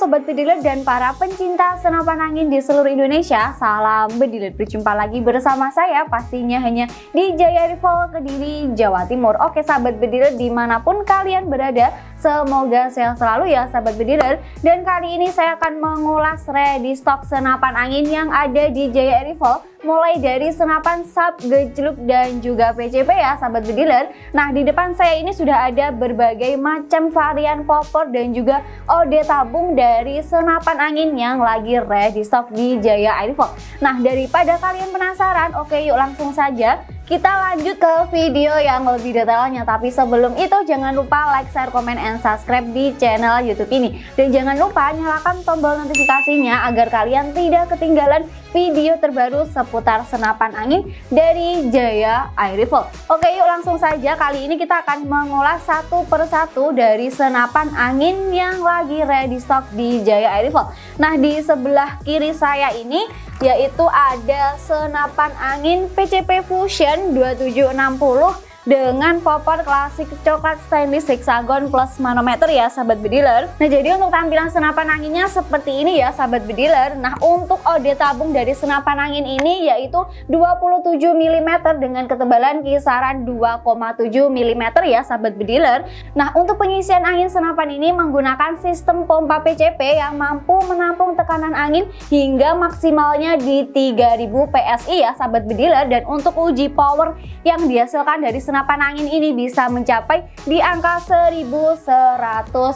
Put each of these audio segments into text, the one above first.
Sobat Bediler dan para pencinta senapan angin di seluruh Indonesia Salam Bediler, berjumpa lagi bersama saya pastinya hanya di Jaya Rival Kediri, Jawa Timur. Oke Sahabat Bediler di mana pun kalian berada Semoga sehat selalu ya Sahabat Bediler. Dan kali ini saya akan mengulas ready stock senapan angin yang ada di Jaya Rival mulai dari senapan sub, gejluk, dan juga PCP ya sahabat bediler. Nah di depan saya ini sudah ada berbagai macam varian popor dan juga ode tabung dari senapan angin yang lagi ready stock di Jaya Airfox. Nah daripada kalian penasaran, oke yuk langsung saja kita lanjut ke video yang lebih detailnya tapi sebelum itu jangan lupa like, share, komen, and subscribe di channel youtube ini. Dan jangan lupa nyalakan tombol notifikasinya agar kalian tidak ketinggalan video terbaru seputar senapan angin dari Jaya Air Rifle oke yuk langsung saja. Kali ini kita akan mengulas satu persatu dari senapan angin yang lagi ready stock di Jaya Air Rifle nah di sebelah kiri saya ini yaitu ada senapan angin PCP Fusion 2760 dengan popor klasik coklat stainless hexagon plus manometer ya sahabat bediler nah jadi untuk tampilan senapan anginnya seperti ini ya sahabat bediler nah untuk ode tabung dari senapan angin ini yaitu 27 mm dengan ketebalan kisaran 2,7 mm ya sahabat bediler nah untuk pengisian angin senapan ini menggunakan sistem pompa PCP yang mampu menampung tekanan angin hingga maksimalnya di 3000 PSI ya sahabat bediler dan untuk uji power yang dihasilkan dari senapan angin ini bisa mencapai di angka 1100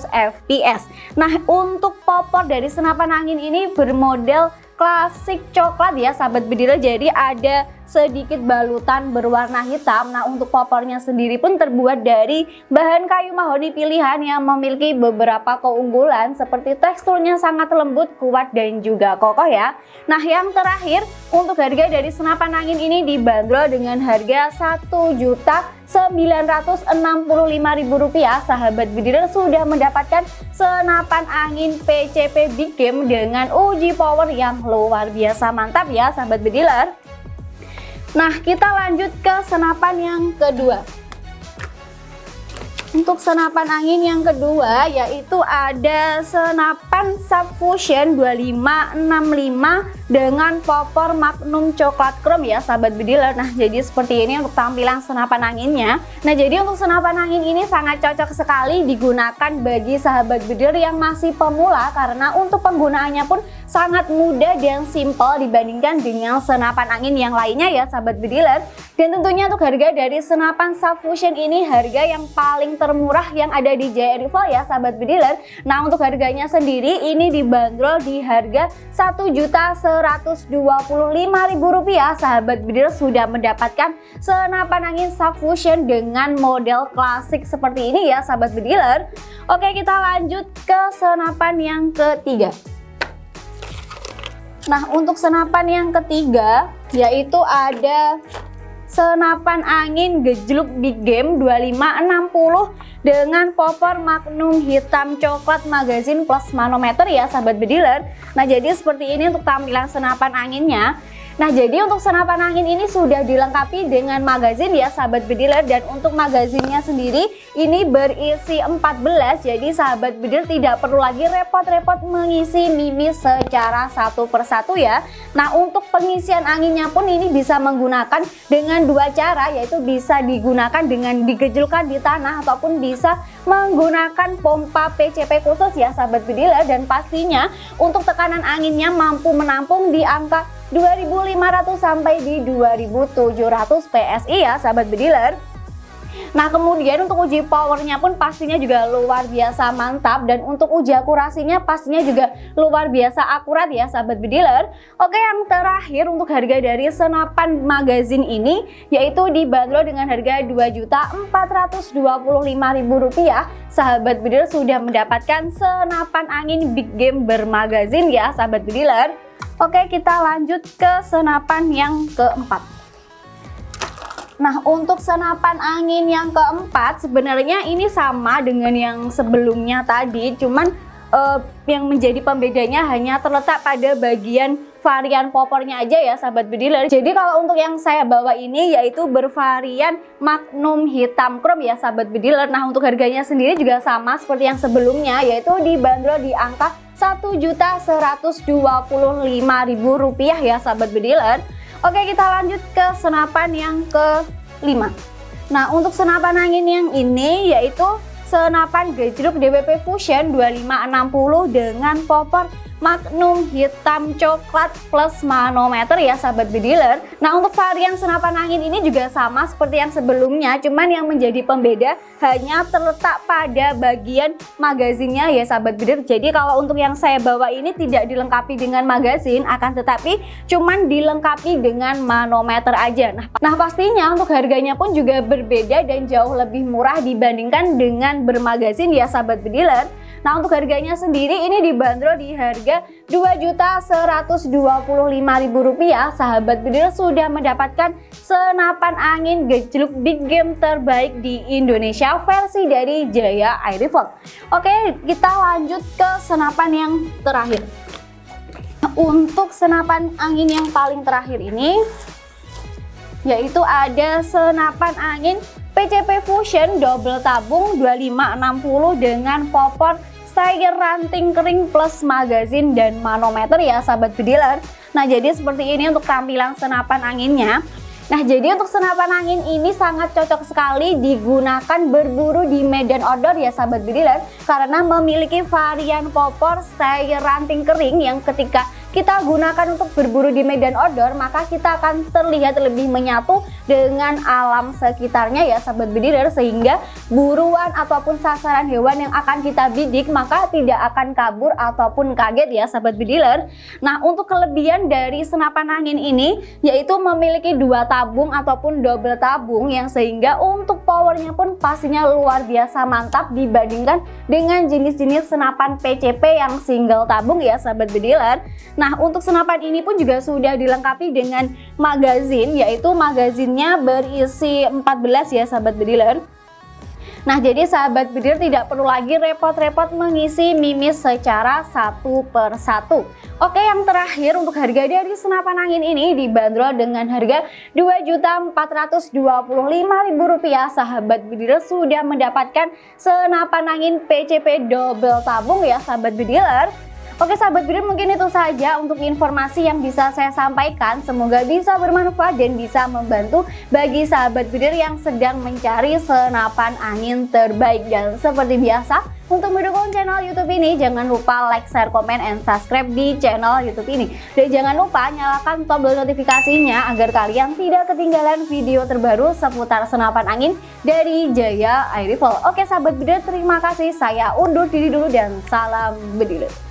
fps. Nah untuk popor dari senapan angin ini bermodel klasik coklat ya sahabat bedila jadi ada sedikit balutan berwarna hitam. Nah untuk popornya sendiri pun terbuat dari bahan kayu mahoni pilihan yang memiliki beberapa keunggulan seperti teksturnya sangat lembut, kuat dan juga kokoh ya. Nah yang terakhir untuk harga dari senapan angin ini dibanderol dengan harga satu juta Rp965.000 sahabat bidiler sudah mendapatkan senapan angin PCP Big Game dengan uji power yang luar biasa. Mantap ya sahabat bidiler Nah, kita lanjut ke senapan yang kedua. Untuk senapan angin yang kedua yaitu ada senapan Subfusion 2565 dengan popor Magnum coklat chrome ya sahabat bediler. Nah jadi seperti ini untuk tampilan senapan anginnya. Nah jadi untuk senapan angin ini sangat cocok sekali digunakan bagi sahabat bediler yang masih pemula karena untuk penggunaannya pun sangat mudah dan simple dibandingkan dengan senapan angin yang lainnya ya sahabat bediler. Dan tentunya untuk harga dari senapan Subfusion ini harga yang paling termurah yang ada di Rival ya sahabat bediler. Nah untuk harganya sendiri ini dibanderol di harga Rp1.125.000 sahabat bediler sudah mendapatkan senapan angin Subfusion dengan model klasik seperti ini ya sahabat bediler. Oke kita lanjut ke senapan yang ketiga. Nah untuk senapan yang ketiga yaitu ada senapan angin gejluk Big Game 2560 dengan popor magnum hitam coklat magazin plus manometer ya sahabat bediler. Nah jadi seperti ini untuk tampilan senapan anginnya Nah jadi untuk senapan angin ini sudah dilengkapi dengan magazin ya sahabat bediler dan untuk magazinnya sendiri ini berisi 14 jadi sahabat bediler tidak perlu lagi repot-repot mengisi mimis secara satu persatu ya. Nah untuk pengisian anginnya pun ini bisa menggunakan dengan dua cara yaitu bisa digunakan dengan digejulkan di tanah ataupun bisa menggunakan pompa PCP khusus ya sahabat bediler dan pastinya untuk tekanan anginnya mampu menampung di angka 2500 sampai di 2700 PSI ya sahabat bediler. Nah kemudian untuk uji powernya pun pastinya juga luar biasa mantap dan untuk uji akurasinya pastinya juga luar biasa akurat ya sahabat bediler. Oke yang terakhir untuk harga dari senapan magazin ini yaitu dibanderol dengan harga Rp2.425.000 sahabat bediler sudah mendapatkan senapan angin big game bermagazin ya sahabat bediler Oke kita lanjut ke senapan yang keempat. Nah untuk senapan angin yang keempat sebenarnya ini sama dengan yang sebelumnya tadi cuman uh, yang menjadi pembedanya hanya terletak pada bagian varian popornya aja ya sahabat bediler jadi kalau untuk yang saya bawa ini yaitu bervarian magnum hitam chrome ya sahabat bediler nah untuk harganya sendiri juga sama seperti yang sebelumnya yaitu dibanderol di angka Rp1.125.000 ya sahabat bediler. Oke kita lanjut ke senapan yang kelima. Nah untuk senapan angin yang ini yaitu senapan gejruk DWP Fusion 2560 dengan popor Magnum hitam coklat plus manometer ya sahabat bediler Nah untuk varian senapan angin ini juga sama seperti yang sebelumnya Cuman yang menjadi pembeda hanya terletak pada bagian magazinnya ya sahabat bediler Jadi kalau untuk yang saya bawa ini tidak dilengkapi dengan magazin Akan tetapi cuman dilengkapi dengan manometer aja. Nah, nah pastinya untuk harganya pun juga berbeda dan jauh lebih murah dibandingkan dengan bermagazin ya sahabat bediler Nah untuk harganya sendiri ini dibanderol di harga Rp2.125.000 sahabat bedil sudah mendapatkan senapan angin gejluk big game terbaik di Indonesia versi dari Jaya Air Rifle. Oke kita lanjut ke senapan yang terakhir. Untuk senapan angin yang paling terakhir ini yaitu ada senapan angin PCP Fusion double tabung 2560 dengan popor saya ranting kering plus magazin dan manometer ya sahabat bediler Nah jadi seperti ini untuk tampilan senapan anginnya. Nah jadi untuk senapan angin ini sangat cocok sekali digunakan berburu di medan outdoor ya sahabat bediler Karena memiliki varian popor style ranting kering yang ketika kita gunakan untuk berburu di medan outdoor maka kita akan terlihat lebih menyatu dengan alam sekitarnya ya sahabat bediler sehingga buruan ataupun sasaran hewan yang akan kita bidik maka tidak akan kabur ataupun kaget ya sahabat bediler nah untuk kelebihan dari senapan angin ini yaitu memiliki dua tabung ataupun double tabung yang sehingga untuk powernya pun pastinya luar biasa mantap dibandingkan dengan jenis-jenis senapan PCP yang single tabung ya sahabat bediler Nah untuk senapan ini pun juga sudah dilengkapi dengan magazin yaitu magazinnya berisi 14 ya sahabat bediler. Nah jadi sahabat bediler tidak perlu lagi repot-repot mengisi mimis secara satu per satu. Oke yang terakhir untuk harga dari senapan angin ini dibanderol dengan harga Rp2.425.000 sahabat bediler sudah mendapatkan senapan angin PCP double tabung ya sahabat bediler Oke sahabat bidir mungkin itu saja untuk informasi yang bisa saya sampaikan. Semoga bisa bermanfaat dan bisa membantu bagi sahabat bidir yang sedang mencari senapan angin terbaik. Dan seperti biasa untuk mendukung channel YouTube ini jangan lupa like, share, komen, and subscribe di channel YouTube ini. Dan jangan lupa nyalakan tombol notifikasinya agar kalian tidak ketinggalan video terbaru seputar senapan angin dari Jaya Air Oke sahabat bidir terima kasih. Saya undur diri dulu dan salam bediler